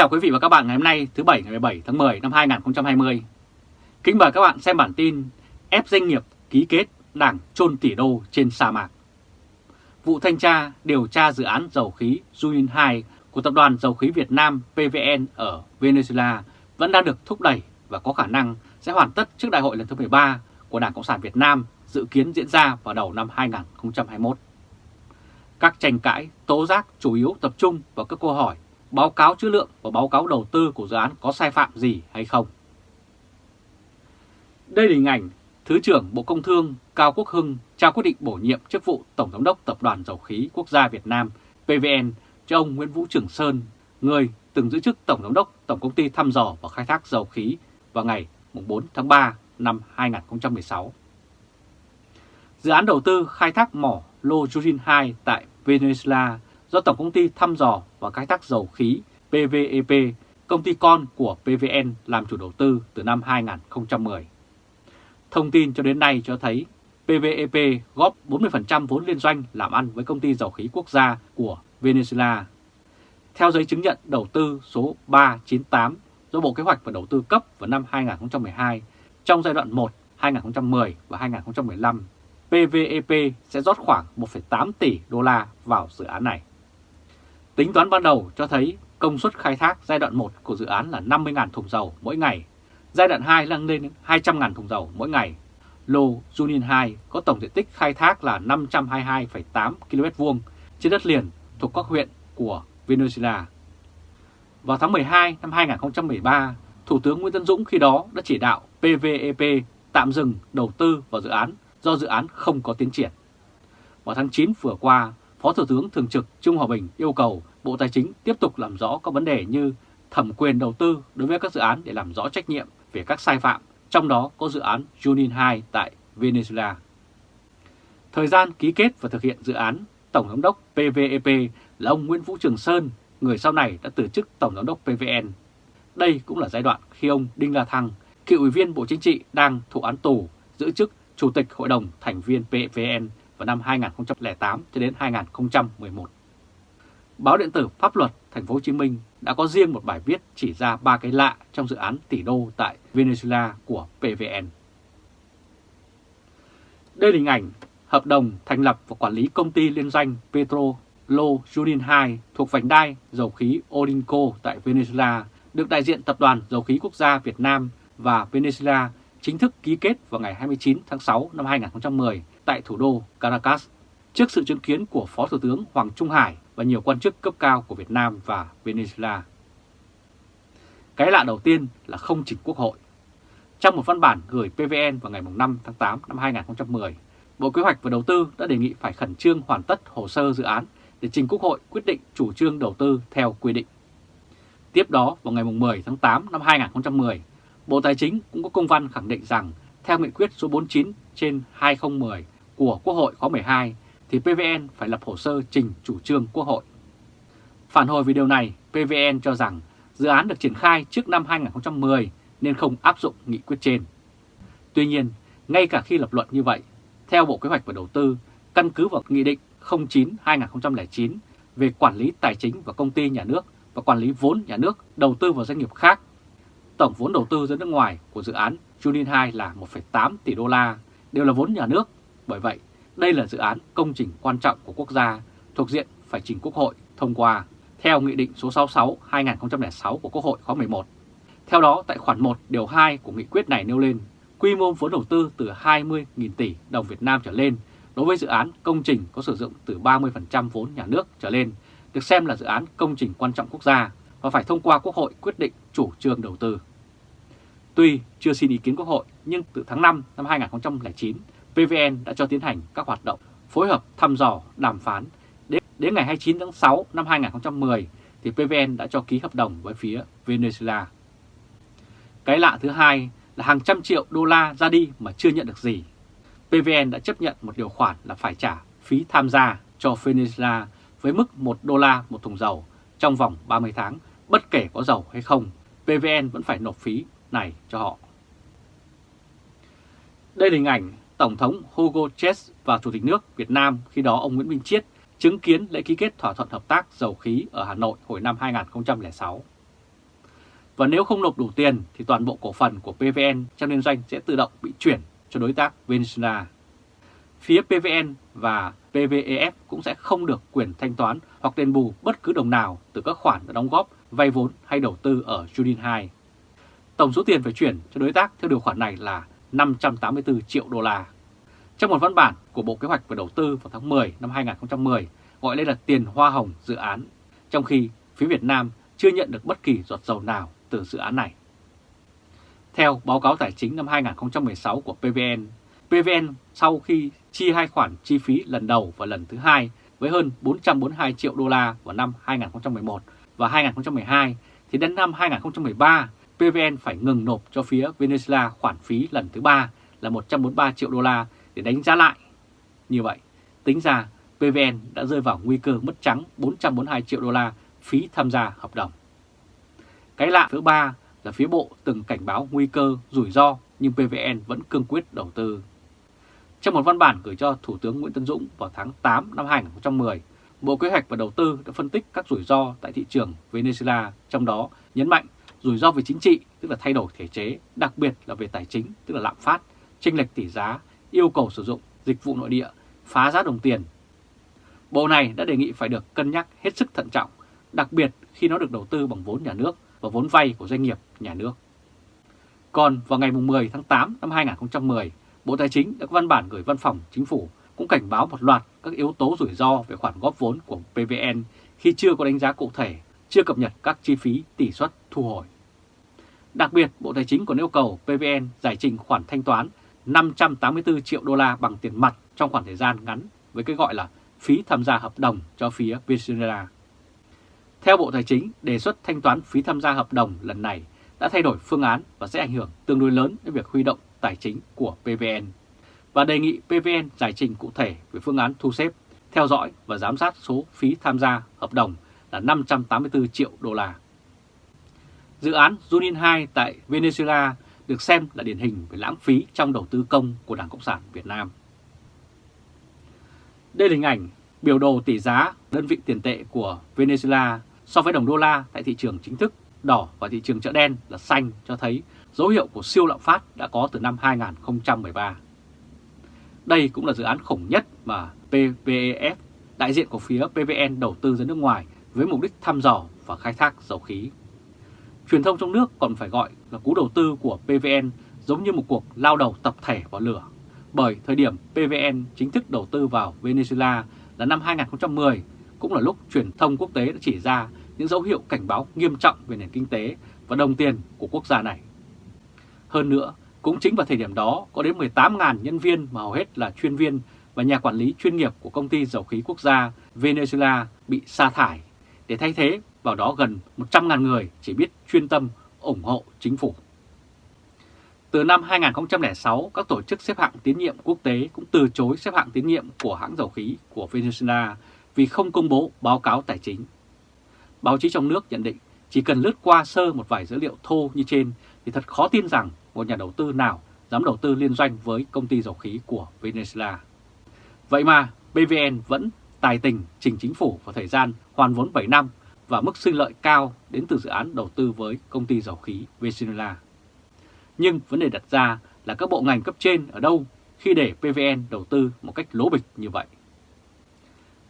chào quý vị và các bạn ngày hôm nay thứ Bảy ngày 17 tháng 10 năm 2020. Kính mời các bạn xem bản tin ép doanh nghiệp ký kết đảng trôn tỷ đô trên sa mạc. Vụ thanh tra điều tra dự án dầu khí Junin 2 của Tập đoàn Dầu khí Việt Nam PVN ở Venezuela vẫn đang được thúc đẩy và có khả năng sẽ hoàn tất trước đại hội lần thứ 13 của Đảng Cộng sản Việt Nam dự kiến diễn ra vào đầu năm 2021. Các tranh cãi, tố giác chủ yếu tập trung vào các câu hỏi báo cáo chữ lượng và báo cáo đầu tư của dự án có sai phạm gì hay không. Đây là hình ảnh Thứ trưởng Bộ Công Thương Cao Quốc Hưng trao quyết định bổ nhiệm chức vụ Tổng Giám đốc Tập đoàn Dầu khí Quốc gia Việt Nam PVN cho ông Nguyễn Vũ Trường Sơn, người từng giữ chức Tổng Giám đốc Tổng Công ty Thăm dò và Khai thác Dầu khí vào ngày 4 tháng 3 năm 2016. Dự án đầu tư khai thác mỏ Lô Jurin 2 tại Venezuela do Tổng Công ty Thăm dò và Khai thác Dầu khí PVEP, công ty con của PVN làm chủ đầu tư từ năm 2010. Thông tin cho đến nay cho thấy PVEP góp 40% vốn liên doanh làm ăn với công ty dầu khí quốc gia của Venezuela. Theo giấy chứng nhận đầu tư số 398 do Bộ Kế hoạch và Đầu tư cấp vào năm 2012, trong giai đoạn 1, 2010 và 2015, PVEP sẽ rót khoảng 1,8 tỷ đô la vào dự án này. Tính toán ban đầu cho thấy công suất khai thác giai đoạn 1 của dự án là 50.000 thùng dầu mỗi ngày, giai đoạn 2 nâng lên 200.000 thùng dầu mỗi ngày. Lô Junin 2 có tổng diện tích khai thác là 522,8 km2 trên đất liền thuộc các huyện của Venezuela. Vào tháng 12 năm 2013, Thủ tướng Nguyễn Tân Dũng khi đó đã chỉ đạo PVEP tạm dừng đầu tư vào dự án do dự án không có tiến triển. Vào tháng 9 vừa qua, Phó Thủ tướng Thường trực Trung Hòa Bình yêu cầu Bộ Tài chính tiếp tục làm rõ các vấn đề như thẩm quyền đầu tư đối với các dự án để làm rõ trách nhiệm về các sai phạm, trong đó có dự án Junin 2 tại Venezuela. Thời gian ký kết và thực hiện dự án, Tổng giám đốc PVEP là ông Nguyễn Vũ Trường Sơn, người sau này đã từ chức Tổng giám đốc PVN. Đây cũng là giai đoạn khi ông Đinh La Thăng, cựu ủy viên Bộ Chính trị đang thụ án tù, giữ chức Chủ tịch Hội đồng thành viên PVN vào năm 2008 cho đến 2011. Báo điện tử Pháp luật Thành phố Hồ Chí Minh đã có riêng một bài viết chỉ ra ba cái lạ trong dự án tỷ đô tại Venezuela của PVN. Đây là hình ảnh hợp đồng thành lập và quản lý công ty liên doanh Petro Lo Junin 2 thuộc vành đai dầu khí Olinco tại Venezuela, được đại diện Tập đoàn Dầu khí Quốc gia Việt Nam và Venezuela chính thức ký kết vào ngày 29 tháng 6 năm 2010 tại thủ đô Caracas trước sự chứng kiến của Phó Thủ tướng Hoàng Trung Hải và nhiều quan chức cấp cao của Việt Nam và Venezuela. Cái lạ đầu tiên là không chỉnh Quốc hội. Trong một văn bản gửi PVN vào ngày 5 tháng 8 năm 2010, Bộ Kế hoạch và Đầu tư đã đề nghị phải khẩn trương hoàn tất hồ sơ dự án để trình Quốc hội quyết định chủ trương đầu tư theo quy định. Tiếp đó, vào ngày 10 tháng 8 năm 2010, Bộ Tài chính cũng có công văn khẳng định rằng theo nghị quyết số 49 trên 2010 của Quốc hội khóa 12 thì PVN phải lập hồ sơ trình chủ trương Quốc hội. Phản hồi về điều này, PVN cho rằng dự án được triển khai trước năm 2010 nên không áp dụng nghị quyết trên. Tuy nhiên, ngay cả khi lập luận như vậy, theo Bộ Kế hoạch và Đầu tư, căn cứ vào Nghị định 09-2009 về quản lý tài chính và công ty nhà nước và quản lý vốn nhà nước đầu tư vào doanh nghiệp khác, tổng vốn đầu tư ra nước ngoài của dự án Junin 2 là 1,8 tỷ đô la, đều là vốn nhà nước. Bởi vậy, đây là dự án công trình quan trọng của quốc gia thuộc diện phải trình Quốc hội thông qua theo Nghị định số 66-2006 của Quốc hội khóa 11. Theo đó, tại khoản 1 điều 2 của nghị quyết này nêu lên, quy mô vốn đầu tư từ 20.000 tỷ đồng Việt Nam trở lên đối với dự án công trình có sử dụng từ 30% vốn nhà nước trở lên được xem là dự án công trình quan trọng quốc gia và phải thông qua Quốc hội quyết định chủ trương đầu tư. Tuy chưa xin ý kiến Quốc hội, nhưng từ tháng 5 năm 2009, PVN đã cho tiến hành các hoạt động phối hợp thăm dò, đàm phán. Đến, đến ngày 29 tháng 6 năm 2010 thì PVN đã cho ký hợp đồng với phía Venezuela. Cái lạ thứ hai là hàng trăm triệu đô la ra đi mà chưa nhận được gì. PVN đã chấp nhận một điều khoản là phải trả phí tham gia cho Venezuela với mức 1 đô la một thùng dầu trong vòng 30 tháng, bất kể có dầu hay không, PVN vẫn phải nộp phí này cho họ. Đây là hình ảnh Tổng thống Hugo Chess và Chủ tịch nước Việt Nam khi đó ông Nguyễn Minh Chiết chứng kiến lễ ký kết thỏa thuận hợp tác dầu khí ở Hà Nội hồi năm 2006. Và nếu không nộp đủ tiền thì toàn bộ cổ phần của PVN trong liên doanh sẽ tự động bị chuyển cho đối tác Venezuela. Phía PVN và PVEF cũng sẽ không được quyền thanh toán hoặc đền bù bất cứ đồng nào từ các khoản đã đóng góp, vay vốn hay đầu tư ở Judin 2. Tổng số tiền phải chuyển cho đối tác theo điều khoản này là 584 triệu đô la. Trong một văn bản của Bộ Kế hoạch và Đầu tư vào tháng 10 năm 2010 gọi đây là tiền hoa hồng dự án, trong khi phía Việt Nam chưa nhận được bất kỳ giọt dầu nào từ dự án này. Theo báo cáo tài chính năm 2016 của PVN, PVN sau khi chi hai khoản chi phí lần đầu và lần thứ hai với hơn 442 triệu đô la vào năm 2011 và 2012, thì đến năm 2013, PVN phải ngừng nộp cho phía Venezuela khoản phí lần thứ ba là 143 triệu đô la để đánh giá lại. Như vậy, tính ra PVN đã rơi vào nguy cơ mất trắng 442 triệu đô la phí tham gia hợp đồng. Cái lạ thứ ba là phía Bộ từng cảnh báo nguy cơ rủi ro nhưng PVN vẫn cương quyết đầu tư. Trong một văn bản gửi cho Thủ tướng Nguyễn Tân Dũng vào tháng 8 năm 2010, Bộ Kế hoạch và Đầu tư đã phân tích các rủi ro tại thị trường Venezuela, trong đó nhấn mạnh rủi ro về chính trị, tức là thay đổi thể chế, đặc biệt là về tài chính, tức là lạm phát, chênh lệch tỷ giá, yêu cầu sử dụng dịch vụ nội địa, phá giá đồng tiền. Bộ này đã đề nghị phải được cân nhắc hết sức thận trọng, đặc biệt khi nó được đầu tư bằng vốn nhà nước và vốn vay của doanh nghiệp nhà nước. Còn vào ngày 10 tháng 8 năm 2010, Bộ Tài chính đã có văn bản gửi văn phòng chính phủ cũng cảnh báo một loạt các yếu tố rủi ro về khoản góp vốn của PVN khi chưa có đánh giá cụ thể, chưa cập nhật các chi phí tỷ suất thu hồi. Đặc biệt, Bộ Tài chính còn yêu cầu PVN giải trình khoản thanh toán 584 triệu đô la bằng tiền mặt trong khoảng thời gian ngắn với cái gọi là phí tham gia hợp đồng cho phía Venezuela. Theo Bộ Tài chính, đề xuất thanh toán phí tham gia hợp đồng lần này đã thay đổi phương án và sẽ ảnh hưởng tương đối lớn đến việc huy động tài chính của PVN và đề nghị PVN giải trình cụ thể về phương án thu xếp, theo dõi và giám sát số phí tham gia hợp đồng là 584 triệu đô la. Dự án Junin 2 tại Venezuela được xem là điển hình về lãng phí trong đầu tư công của Đảng Cộng sản Việt Nam. Đây là hình ảnh biểu đồ tỷ giá đơn vị tiền tệ của Venezuela so với đồng đô la tại thị trường chính thức đỏ và thị trường chợ đen là xanh cho thấy dấu hiệu của siêu lạm phát đã có từ năm 2013. Đây cũng là dự án khủng nhất mà PVF, đại diện của phía PVN đầu tư ra nước ngoài với mục đích thăm dò và khai thác dầu khí. Truyền thông trong nước còn phải gọi là cú đầu tư của PVN giống như một cuộc lao đầu tập thể vào lửa. Bởi thời điểm PVN chính thức đầu tư vào Venezuela là năm 2010, cũng là lúc truyền thông quốc tế đã chỉ ra những dấu hiệu cảnh báo nghiêm trọng về nền kinh tế và đồng tiền của quốc gia này. Hơn nữa, cũng chính vào thời điểm đó có đến 18.000 nhân viên mà hầu hết là chuyên viên và nhà quản lý chuyên nghiệp của công ty dầu khí quốc gia Venezuela bị sa thải, để thay thế vào đó gần 100.000 người chỉ biết chuyên tâm ủng hộ chính phủ. Từ năm 2006, các tổ chức xếp hạng tín nhiệm quốc tế cũng từ chối xếp hạng tín nhiệm của hãng dầu khí của Venezuela vì không công bố báo cáo tài chính. Báo chí trong nước nhận định chỉ cần lướt qua sơ một vài dữ liệu thô như trên thì thật khó tin rằng một nhà đầu tư nào dám đầu tư liên doanh với công ty dầu khí của Venezuela. Vậy mà PVN vẫn tài tình trình chính phủ vào thời gian hoàn vốn 7 năm và mức sinh lợi cao đến từ dự án đầu tư với công ty dầu khí Venezuela. Nhưng vấn đề đặt ra là các bộ ngành cấp trên ở đâu khi để PVN đầu tư một cách lố bịch như vậy.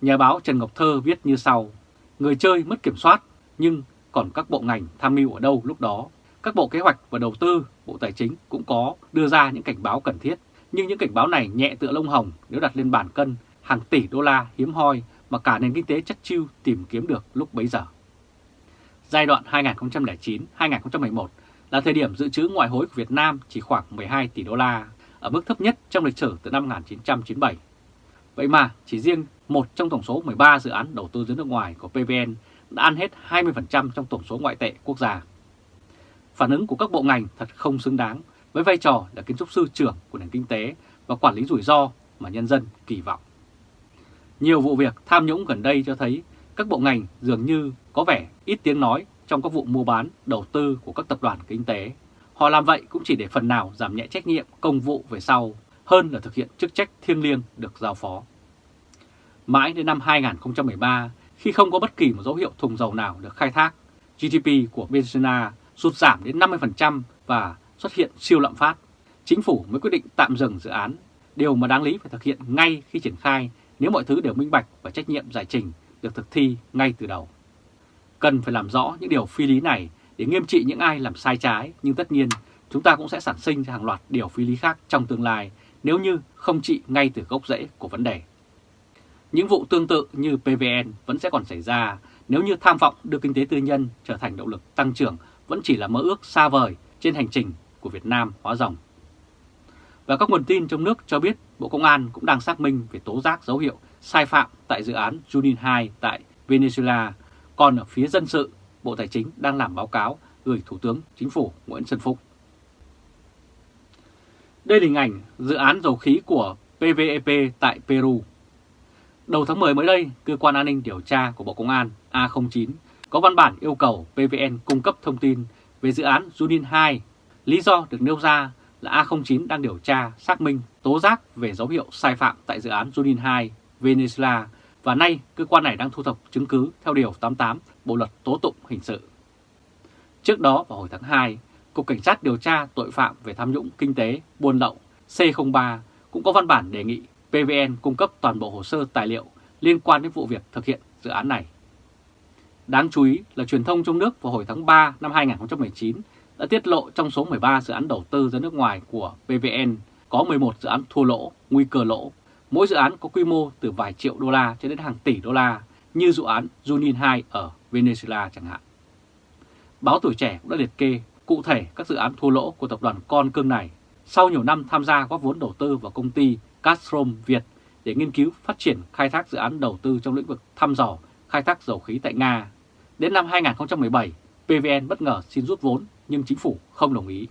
Nhà báo Trần Ngọc Thơ viết như sau, người chơi mất kiểm soát nhưng còn các bộ ngành tham mưu ở đâu lúc đó. Các bộ kế hoạch và đầu tư, Bộ Tài chính cũng có đưa ra những cảnh báo cần thiết, nhưng những cảnh báo này nhẹ tựa lông hồng nếu đặt lên bàn cân hàng tỷ đô la hiếm hoi mà cả nền kinh tế chất chiêu tìm kiếm được lúc bấy giờ. Giai đoạn 2009-2011 là thời điểm dự trữ ngoại hối của Việt Nam chỉ khoảng 12 tỷ đô la, ở mức thấp nhất trong lịch sử từ năm 1997. Vậy mà chỉ riêng một trong tổng số 13 dự án đầu tư dưới nước ngoài của PVN đã ăn hết 20% trong tổng số ngoại tệ quốc gia. Phản ứng của các bộ ngành thật không xứng đáng với vai trò là kiến trúc sư trưởng của nền kinh tế và quản lý rủi ro mà nhân dân kỳ vọng. Nhiều vụ việc tham nhũng gần đây cho thấy các bộ ngành dường như có vẻ ít tiếng nói trong các vụ mua bán, đầu tư của các tập đoàn kinh tế. Họ làm vậy cũng chỉ để phần nào giảm nhẹ trách nhiệm công vụ về sau, hơn là thực hiện chức trách thiêng liêng được giao phó. Mãi đến năm 2013, khi không có bất kỳ một dấu hiệu thùng dầu nào được khai thác, GDP của Venezuela sụt giảm đến 50% và xuất hiện siêu lạm phát, chính phủ mới quyết định tạm dừng dự án, điều mà đáng lý phải thực hiện ngay khi triển khai nếu mọi thứ đều minh bạch và trách nhiệm giải trình được thực thi ngay từ đầu. Cần phải làm rõ những điều phi lý này để nghiêm trị những ai làm sai trái, nhưng tất nhiên chúng ta cũng sẽ sản sinh ra hàng loạt điều phi lý khác trong tương lai nếu như không trị ngay từ gốc rễ của vấn đề. Những vụ tương tự như PVN vẫn sẽ còn xảy ra nếu như tham vọng đưa kinh tế tư nhân trở thành động lực tăng trưởng vẫn chỉ là mơ ước xa vời trên hành trình của Việt Nam hóa rồng. Và các nguồn tin trong nước cho biết Bộ Công an cũng đang xác minh về tố giác dấu hiệu sai phạm tại dự án Junin 2 tại Venezuela. Còn ở phía dân sự, Bộ Tài chính đang làm báo cáo gửi Thủ tướng Chính phủ Nguyễn Xuân Phúc. Đây là hình ảnh dự án dầu khí của PVEP tại Peru. Đầu tháng 10 mới đây, Cơ quan An ninh Điều tra của Bộ Công an A09 có văn bản yêu cầu PVN cung cấp thông tin về dự án Junin 2. Lý do được nêu ra là A09 đang điều tra, xác minh, tố giác về dấu hiệu sai phạm tại dự án Junin 2, Venezuela và nay cơ quan này đang thu thập chứng cứ theo Điều 88 Bộ Luật Tố Tụng Hình sự. Trước đó vào hồi tháng 2, Cục Cảnh sát điều tra tội phạm về tham nhũng kinh tế, buôn lậu C03 cũng có văn bản đề nghị PVN cung cấp toàn bộ hồ sơ tài liệu liên quan đến vụ việc thực hiện dự án này. Đáng chú ý là truyền thông trong nước vào hồi tháng 3 năm 2019 đã tiết lộ trong số 13 dự án đầu tư ra nước ngoài của PVN có 11 dự án thua lỗ, nguy cơ lỗ. Mỗi dự án có quy mô từ vài triệu đô la cho đến hàng tỷ đô la như dự án Junin 2 ở Venezuela chẳng hạn. Báo Tuổi Trẻ cũng đã liệt kê cụ thể các dự án thua lỗ của tập đoàn con cưng này sau nhiều năm tham gia góp vốn đầu tư vào công ty Gazprom Việt để nghiên cứu phát triển khai thác dự án đầu tư trong lĩnh vực thăm dò khai thác dầu khí tại Nga. Đến năm 2017, PVN bất ngờ xin rút vốn nhưng chính phủ không đồng ý.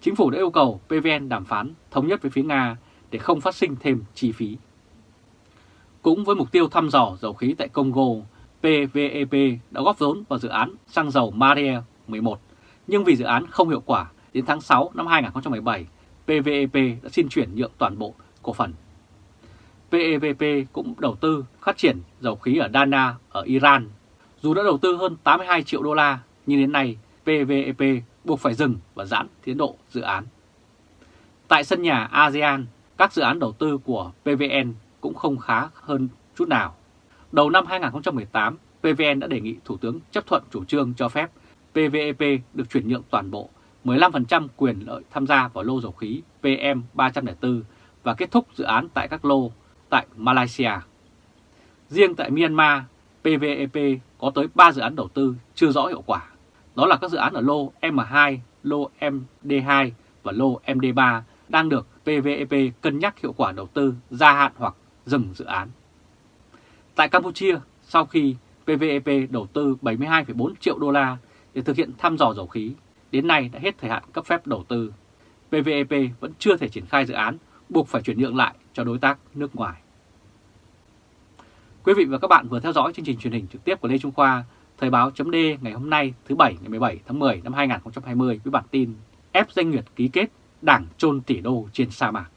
Chính phủ đã yêu cầu PVN đàm phán thống nhất với phía Nga để không phát sinh thêm chi phí. Cũng với mục tiêu thăm dò dầu khí tại Congo, PVEP đã góp vốn vào dự án xăng dầu Maria 11, nhưng vì dự án không hiệu quả, đến tháng 6 năm 2017, PVEP đã xin chuyển nhượng toàn bộ cổ phần. PVEP cũng đầu tư phát triển dầu khí ở Dana ở Iran. Dù đã đầu tư hơn 82 triệu đô la, nhưng đến nay PVEP buộc phải dừng và giãn tiến độ dự án. Tại sân nhà ASEAN, các dự án đầu tư của PVN cũng không khá hơn chút nào. Đầu năm 2018, PVN đã đề nghị Thủ tướng chấp thuận chủ trương cho phép PVEP được chuyển nhượng toàn bộ 15% quyền lợi tham gia vào lô dầu khí PM304 và kết thúc dự án tại các lô tại Malaysia. Riêng tại Myanmar, PVEP có tới 3 dự án đầu tư chưa rõ hiệu quả. Đó là các dự án ở lô M2, lô MD2 và lô MD3 đang được PVEP cân nhắc hiệu quả đầu tư gia hạn hoặc dừng dự án. Tại Campuchia, sau khi PVEP đầu tư 72,4 triệu đô la để thực hiện thăm dò dầu khí, đến nay đã hết thời hạn cấp phép đầu tư. PVEP vẫn chưa thể triển khai dự án, buộc phải chuyển nhượng lại cho đối tác nước ngoài. Quý vị và các bạn vừa theo dõi chương trình truyền hình trực tiếp của Lê Trung Khoa, Thời báo chấm ngày hôm nay thứ Bảy ngày 17 tháng 10 năm 2020 với bản tin ép doanh nghiệp ký kết đảng trôn tỷ đô trên sa mạc.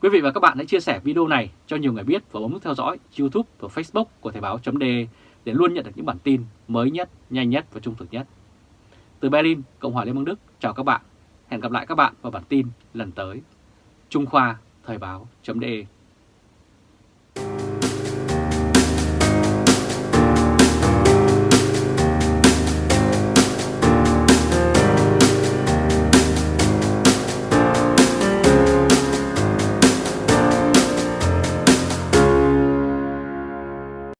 Quý vị và các bạn hãy chia sẻ video này cho nhiều người biết và bấm nút theo dõi YouTube và Facebook của Thời báo chấm để luôn nhận được những bản tin mới nhất, nhanh nhất và trung thực nhất. Từ Berlin, Cộng hòa Liên bang Đức, chào các bạn. Hẹn gặp lại các bạn vào bản tin lần tới. Trung Khoa Thời báo.de